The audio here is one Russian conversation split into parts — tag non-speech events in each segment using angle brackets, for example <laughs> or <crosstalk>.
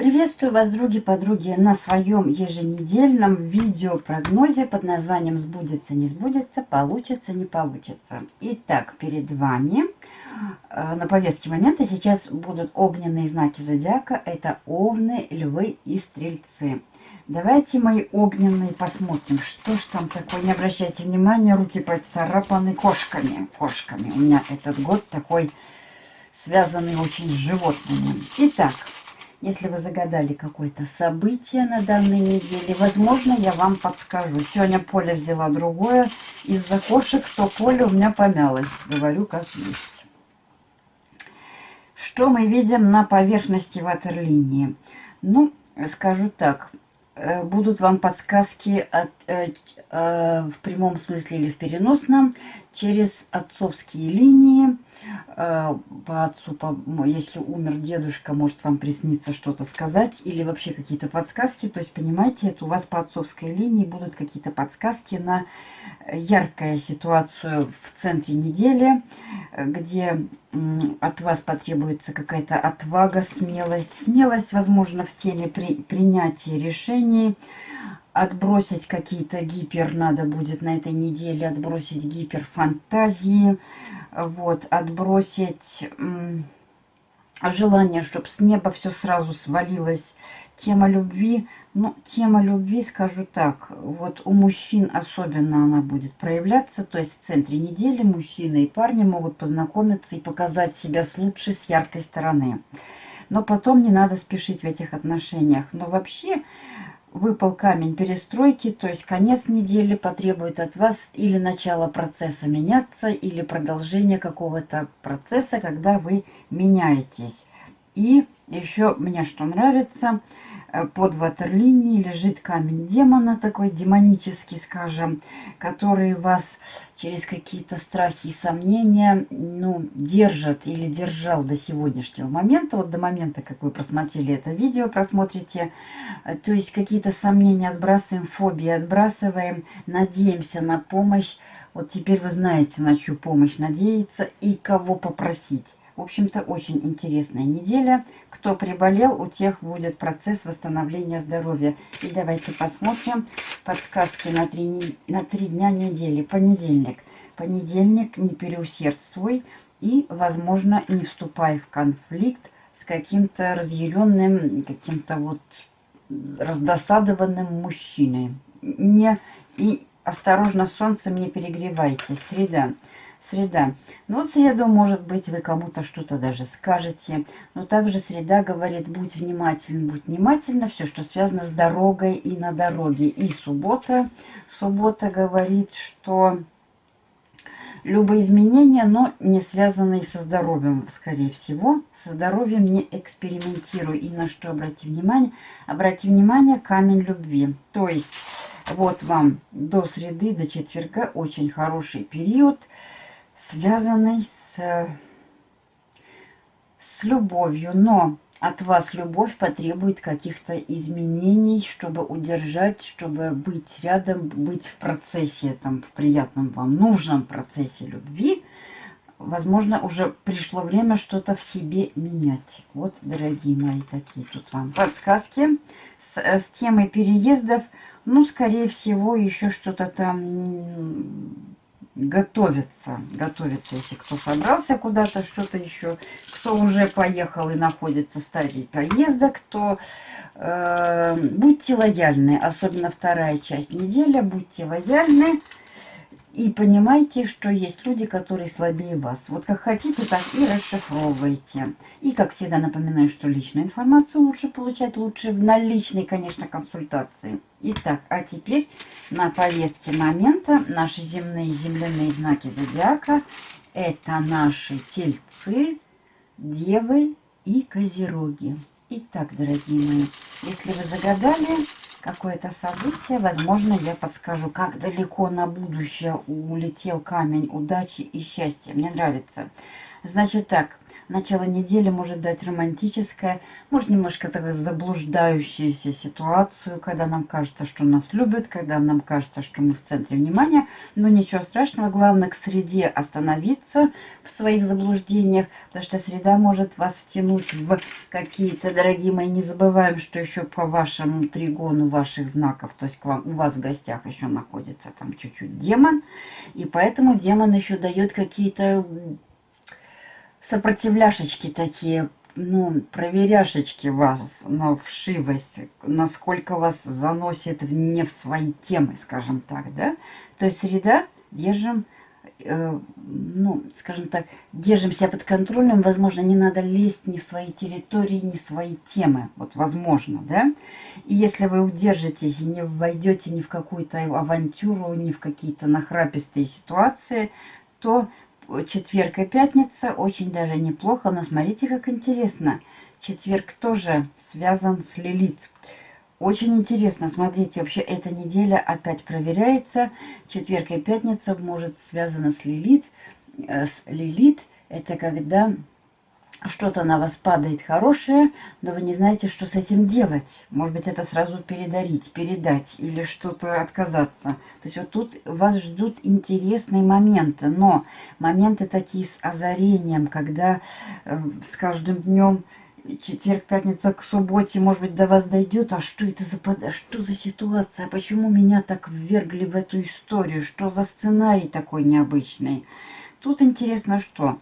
Приветствую вас, други-подруги, на своем еженедельном видеопрогнозе под названием «Сбудется, не сбудется, получится, не получится». Итак, перед вами э, на повестке момента сейчас будут огненные знаки зодиака. Это овны, львы и стрельцы. Давайте мои огненные посмотрим, что ж там такое. Не обращайте внимания, руки поцарапаны кошками. Кошками. У меня этот год такой связанный очень с животными. Итак, если вы загадали какое-то событие на данной неделе, возможно, я вам подскажу. Сегодня поле взяла другое. Из-за кошек то поле у меня помялось. Говорю, как есть. Что мы видим на поверхности ватерлинии? Ну, скажу так. Э, будут вам подсказки от, э, э, в прямом смысле или в переносном через отцовские линии. Э, по отцу, по, если умер дедушка, может вам присниться что-то сказать или вообще какие-то подсказки. То есть, понимаете, это у вас по отцовской линии будут какие-то подсказки на яркую ситуацию в центре недели, где от вас потребуется какая-то отвага, смелость. Смелость, возможно, в теме при, принятия решений, отбросить какие-то гипер, надо будет на этой неделе отбросить гиперфантазии, вот, отбросить желание, чтобы с неба все сразу свалилось. Тема любви, ну, тема любви, скажу так, вот у мужчин особенно она будет проявляться, то есть в центре недели мужчины и парни могут познакомиться и показать себя с лучшей, с яркой стороны. Но потом не надо спешить в этих отношениях. Но вообще выпал камень перестройки, то есть конец недели потребует от вас или начало процесса меняться, или продолжение какого-то процесса, когда вы меняетесь. И еще мне что нравится – под ватерлинией лежит камень демона, такой демонический, скажем, который вас через какие-то страхи и сомнения, ну, держит или держал до сегодняшнего момента, вот до момента, как вы просмотрели это видео, просмотрите, э, то есть какие-то сомнения отбрасываем, фобии отбрасываем, надеемся на помощь, вот теперь вы знаете, на чью помощь надеяться и кого попросить. В общем-то, очень интересная неделя. Кто приболел, у тех будет процесс восстановления здоровья. И давайте посмотрим подсказки на три, на три дня недели. Понедельник. Понедельник, не переусердствуй и, возможно, не вступай в конфликт с каким-то разъяренным, каким-то вот раздосадованным мужчиной. Не, и осторожно, солнцем не перегревайте. Среда. Среда. Ну вот среду, может быть, вы кому-то что-то даже скажете. Но также среда говорит, будь внимателен, будь внимательна. Все, что связано с дорогой и на дороге. И суббота. Суббота говорит, что любые изменения, но не связанные со здоровьем, скорее всего. Со здоровьем не экспериментируй. И на что обрати внимание? Обрати внимание, камень любви. То есть, вот вам до среды, до четверга очень хороший период – связанный с, с любовью. Но от вас любовь потребует каких-то изменений, чтобы удержать, чтобы быть рядом, быть в процессе, там, в приятном вам, нужном процессе любви. Возможно, уже пришло время что-то в себе менять. Вот, дорогие мои, такие тут вам подсказки с, с темой переездов. Ну, скорее всего, еще что-то там готовится, готовится, если кто собрался куда-то, что-то еще, кто уже поехал и находится в стадии поезда, кто... Э, будьте лояльны, особенно вторая часть недели, будьте лояльны, и понимайте, что есть люди, которые слабее вас. Вот как хотите, так и расшифровывайте. И, как всегда, напоминаю, что личную информацию лучше получать, лучше на личной, конечно, консультации. Итак, а теперь на повестке момента наши земные земляные знаки зодиака. Это наши тельцы, девы и козероги. Итак, дорогие мои, если вы загадали какое-то событие, возможно, я подскажу, как далеко на будущее улетел камень удачи и счастья. Мне нравится. Значит так, Начало недели может дать романтическое, может немножко такую заблуждающуюся ситуацию, когда нам кажется, что нас любят, когда нам кажется, что мы в центре внимания. Но ничего страшного, главное к среде остановиться в своих заблуждениях, потому что среда может вас втянуть в какие-то, дорогие мои, не забываем, что еще по вашему тригону ваших знаков, то есть к вам, у вас в гостях еще находится там чуть-чуть демон, и поэтому демон еще дает какие-то сопротивляшечки такие, ну, проверяшечки вас на вшивость, насколько вас заносит не в свои темы, скажем так, да. То есть среда держим, э, ну, скажем так, держим себя под контролем, возможно, не надо лезть ни в свои территории, ни в свои темы, вот возможно, да. И если вы удержитесь и не войдете ни в какую-то авантюру, ни в какие-то нахрапистые ситуации, то четверг и пятница очень даже неплохо, но смотрите, как интересно. Четверг тоже связан с Лилит. Очень интересно, смотрите, вообще эта неделя опять проверяется. Четверг и пятница может связана с Лилит. Э, с Лилит это когда что-то на вас падает хорошее, но вы не знаете, что с этим делать. Может быть, это сразу передарить, передать или что-то отказаться. То есть вот тут вас ждут интересные моменты, но моменты такие с озарением, когда э, с каждым днем четверг, пятница к субботе, может быть, до вас дойдет, а что это за, под... что за ситуация, почему меня так ввергли в эту историю, что за сценарий такой необычный. Тут интересно что?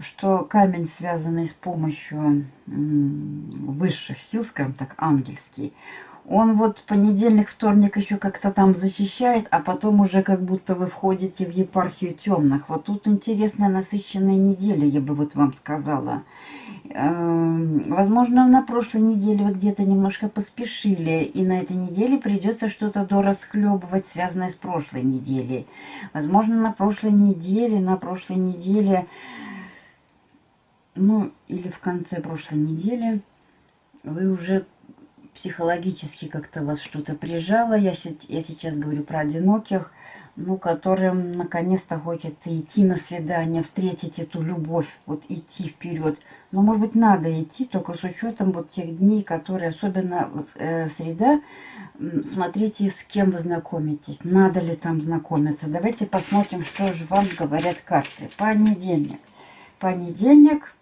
Что камень, связанный с помощью высших сил, скажем так, ангельский, он вот понедельник, вторник еще как-то там защищает, а потом уже как будто вы входите в епархию темных. Вот тут интересная насыщенная неделя, я бы вот вам сказала. Эм, возможно, на прошлой неделе вот где-то немножко поспешили, и на этой неделе придется что-то дорасхлебывать, связанное с прошлой неделей. Возможно, на прошлой неделе, на прошлой неделе ну, или в конце прошлой недели вы уже психологически как-то вас что-то прижало. Я, я сейчас говорю про одиноких, ну, которым наконец-то хочется идти на свидание, встретить эту любовь, вот идти вперед. Но, может быть, надо идти, только с учетом вот тех дней, которые, особенно э, среда, смотрите, с кем вы знакомитесь, надо ли там знакомиться. Давайте посмотрим, что же вам говорят карты. Понедельник. Понедельник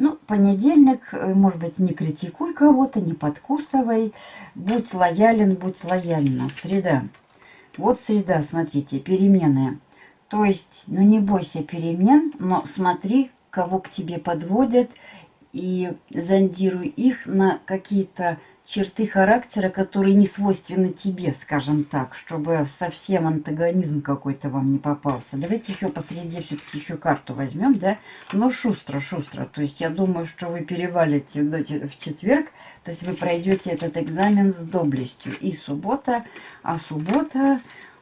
ну, понедельник, э, может быть, не критикуй кого-то, не подкусывай. Будь лоялен, будь лояльна. Среда. Вот среда, смотрите, перемены. То есть, ну не бойся перемен, но смотри, кого к тебе подводят и зондируй их на какие-то черты характера, которые не свойственны тебе, скажем так, чтобы совсем антагонизм какой-то вам не попался. Давайте еще посреди все-таки еще карту возьмем, да? Но шустро, шустро. То есть я думаю, что вы перевалите в четверг, то есть вы пройдете этот экзамен с доблестью. И суббота, а суббота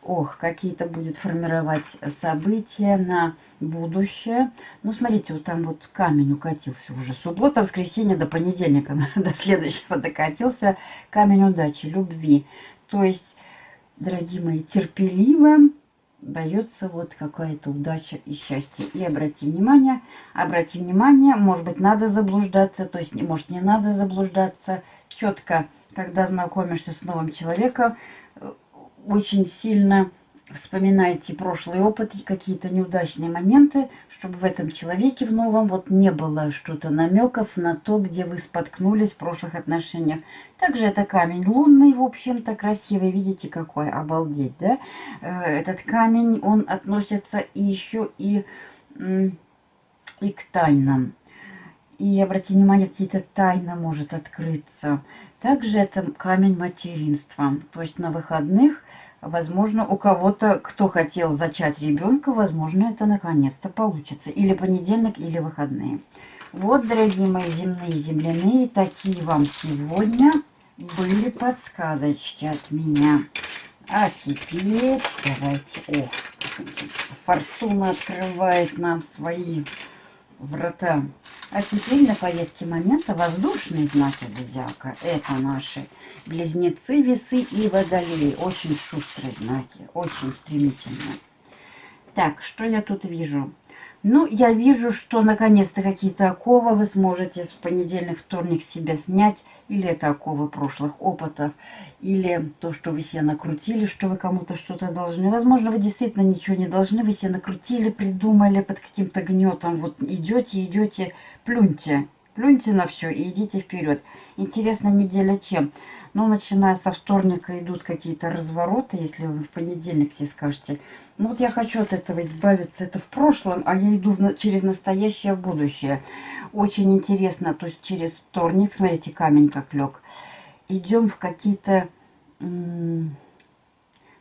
ох, какие-то будет формировать события на будущее. Ну, смотрите, вот там вот камень укатился уже. Суббота, воскресенье до понедельника, <laughs> до следующего докатился камень удачи, любви. То есть, дорогие мои, терпеливым дается вот какая-то удача и счастье. И обрати внимание, обрати внимание, может быть, надо заблуждаться, то есть, может, не надо заблуждаться. Четко, когда знакомишься с новым человеком, очень сильно вспоминайте прошлый опыт и какие-то неудачные моменты, чтобы в этом человеке в новом вот не было что-то намеков на то, где вы споткнулись в прошлых отношениях. Также это камень лунный, в общем-то, красивый. Видите, какой, обалдеть, да? Э, этот камень, он относится еще и, и к тайнам. И обратите внимание, какие-то тайны может открыться. Также это камень материнства. То есть на выходных Возможно, у кого-то, кто хотел зачать ребенка, возможно, это наконец-то получится. Или понедельник, или выходные. Вот, дорогие мои земные земляные, такие вам сегодня были подсказочки от меня. А теперь давайте... Ох, фортуна открывает нам свои врата. А теперь на повестке момента воздушные знаки зодиака. Это наши близнецы, весы и водолеи. Очень шустрые знаки, очень стремительные. Так, что я тут вижу? Ну, я вижу, что наконец-то какие-то оковы вы сможете в понедельник, вторник себя снять. Или это оковы прошлых опытов, или то, что вы себе накрутили, что вы кому-то что-то должны. Возможно, вы действительно ничего не должны, вы себе накрутили, придумали под каким-то гнетом. Вот идете, идете, плюньте, плюньте на все и идите вперед. Интересная неделя чем? Ну, начиная со вторника идут какие-то развороты, если вы в понедельник себе скажете, ну вот я хочу от этого избавиться, это в прошлом, а я иду через настоящее будущее. Очень интересно, то есть через вторник, смотрите, камень как лег, идем в какие-то, я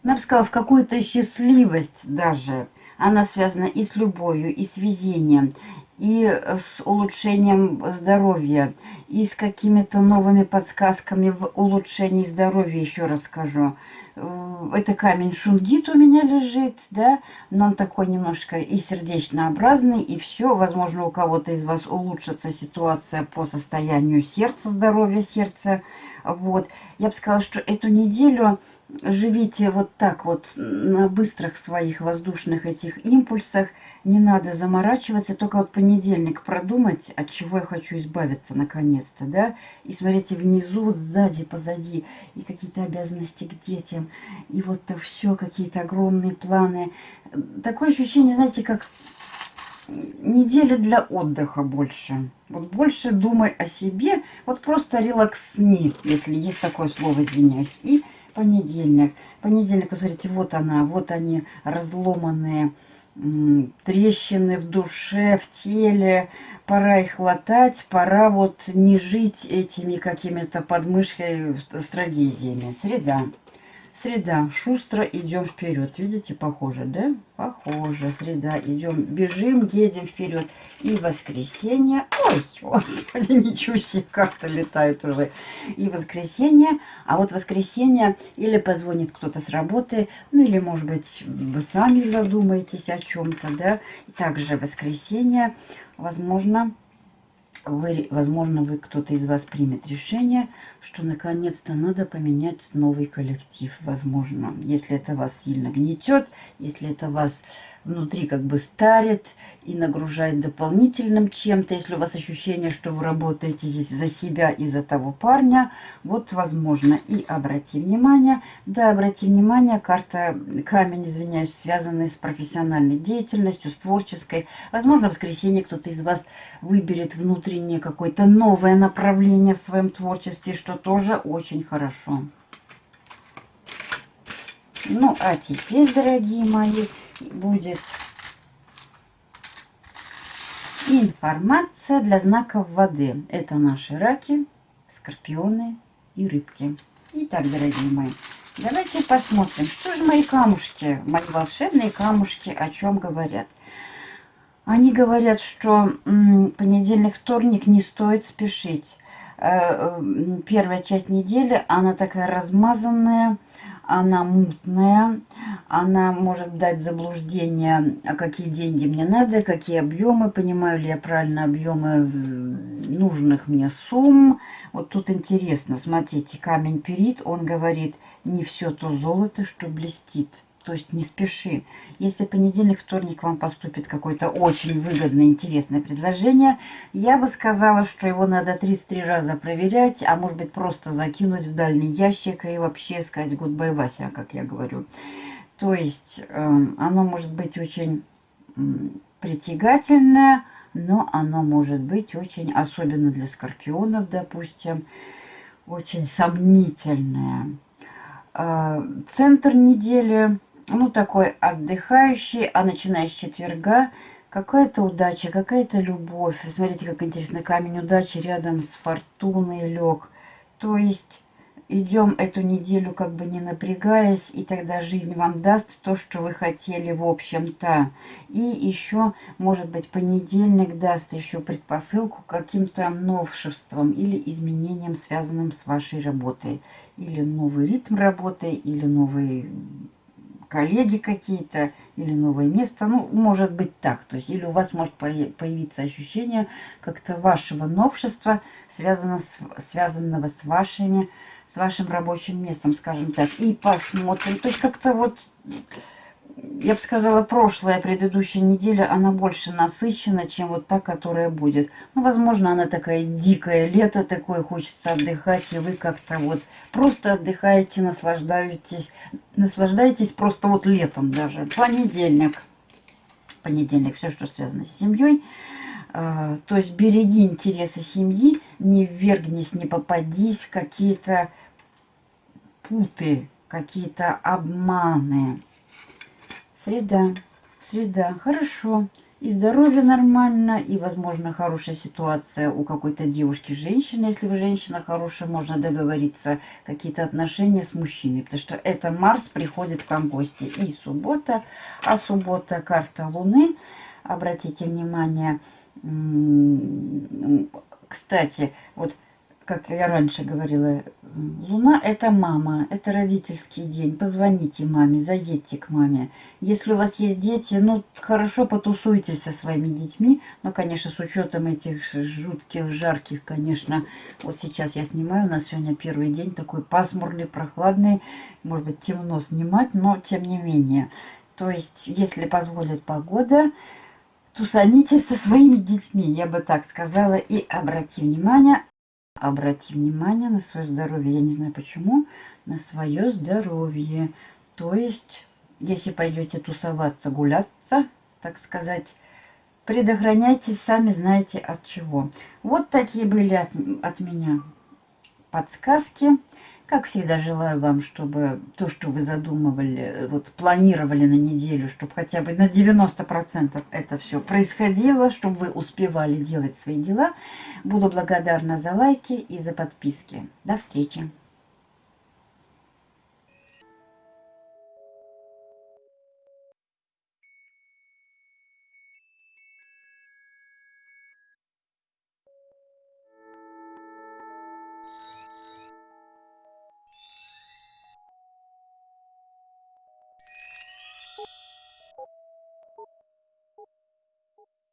бы сказала, в какую-то счастливость даже. Она связана и с любовью, и с везением, и с улучшением здоровья, и с какими-то новыми подсказками в улучшении здоровья, еще раз скажу. Э, это камень шунгит у меня лежит, да, но он такой немножко и сердечнообразный, и все. Возможно, у кого-то из вас улучшится ситуация по состоянию сердца, здоровья сердца. Вот. Я бы сказала, что эту неделю живите вот так вот на быстрых своих воздушных этих импульсах. Не надо заморачиваться, только вот понедельник продумать, от чего я хочу избавиться наконец-то, да. И смотрите, внизу, сзади, позади, и какие-то обязанности к детям, и вот то все, какие-то огромные планы. Такое ощущение, знаете, как неделя для отдыха больше. Вот больше думай о себе, вот просто релаксни, если есть такое слово, извиняюсь, и понедельник. Понедельник, посмотрите, вот она, вот они разломанные трещины в душе, в теле. Пора их латать, пора вот не жить этими какими-то подмышкой с трагедиями. Среда. Среда. Шустро идем вперед. Видите, похоже, да? Похоже. Среда. Идем, бежим, едем вперед. И воскресенье. Ой, господи, <laughs> ничего себе, карта летает уже. И воскресенье. А вот воскресенье или позвонит кто-то с работы, ну или, может быть, вы сами задумаетесь о чем-то, да? Также воскресенье, возможно, вы, возможно, вы кто-то из вас примет решение, что наконец-то надо поменять новый коллектив, возможно. Если это вас сильно гнетет, если это вас внутри как бы старит и нагружает дополнительным чем-то. Если у вас ощущение, что вы работаете здесь за себя и за того парня, вот возможно. И обрати внимание, да, обрати внимание, карта камень, извиняюсь, связанный с профессиональной деятельностью, с творческой. Возможно, в воскресенье кто-то из вас выберет внутреннее какое-то новое направление в своем творчестве, что тоже очень хорошо. Ну, а теперь, дорогие мои, будет информация для знаков воды. Это наши раки, скорпионы и рыбки. Итак, дорогие мои, давайте посмотрим, что же мои камушки, мои волшебные камушки о чем говорят. Они говорят, что понедельник, вторник не стоит спешить. Э, э, первая часть недели, она такая размазанная, она мутная, она может дать заблуждение, а какие деньги мне надо, какие объемы, понимаю ли я правильно объемы нужных мне сумм. Вот тут интересно, смотрите, камень перит, он говорит, не все то золото, что блестит. То есть не спеши. Если понедельник, вторник вам поступит какое-то очень выгодное, интересное предложение, я бы сказала, что его надо 33 раза проверять, а может быть просто закинуть в дальний ящик и вообще сказать goodbye, Вася, как я говорю. То есть э, оно может быть очень притягательное, но оно может быть очень, особенно для скорпионов, допустим, очень сомнительное. Э, центр недели ну, такой отдыхающий, а начиная с четверга какая-то удача, какая-то любовь. Смотрите, как интересно, камень удачи рядом с фортуной лег. То есть идем эту неделю как бы не напрягаясь, и тогда жизнь вам даст то, что вы хотели в общем-то. И еще, может быть, понедельник даст еще предпосылку каким-то новшествам или изменениям, связанным с вашей работой. Или новый ритм работы, или новый коллеги какие-то или новое место. Ну, может быть так. То есть, или у вас может появиться ощущение как-то вашего новшества, связано с, связанного с вашими, с вашим рабочим местом, скажем так. И посмотрим. То есть, как-то вот я бы сказала, прошлая, предыдущая неделя, она больше насыщена, чем вот та, которая будет. Ну, возможно, она такая дикая, лето такое, хочется отдыхать, и вы как-то вот просто отдыхаете, наслаждаетесь, наслаждаетесь просто вот летом даже. Понедельник, понедельник, все, что связано с семьей. А, то есть береги интересы семьи, не ввергнись, не попадись в какие-то путы, какие-то обманы. Среда, среда, хорошо. И здоровье нормально, и, возможно, хорошая ситуация у какой-то девушки, женщины. Если вы женщина хорошая, можно договориться, какие-то отношения с мужчиной. Потому что это Марс приходит к вам в гости. И суббота, а суббота карта Луны. Обратите внимание, кстати, вот как я раньше говорила, Луна – это мама, это родительский день. Позвоните маме, заедьте к маме. Если у вас есть дети, ну, хорошо потусуйтесь со своими детьми. Но, конечно, с учетом этих жутких, жарких, конечно, вот сейчас я снимаю, у нас сегодня первый день такой пасмурный, прохладный. Может быть, темно снимать, но тем не менее. То есть, если позволит погода, тусанитесь со своими детьми, я бы так сказала. И обрати внимание, обрати внимание на свое здоровье. Я не знаю почему, на свое здоровье. То есть, если пойдете тусоваться, гуляться, так сказать, предохраняйтесь, сами знаете от чего. Вот такие были от, от меня подсказки. Как всегда, желаю вам, чтобы то, что вы задумывали, вот планировали на неделю, чтобы хотя бы на 90% это все происходило, чтобы вы успевали делать свои дела. Буду благодарна за лайки и за подписки. До встречи!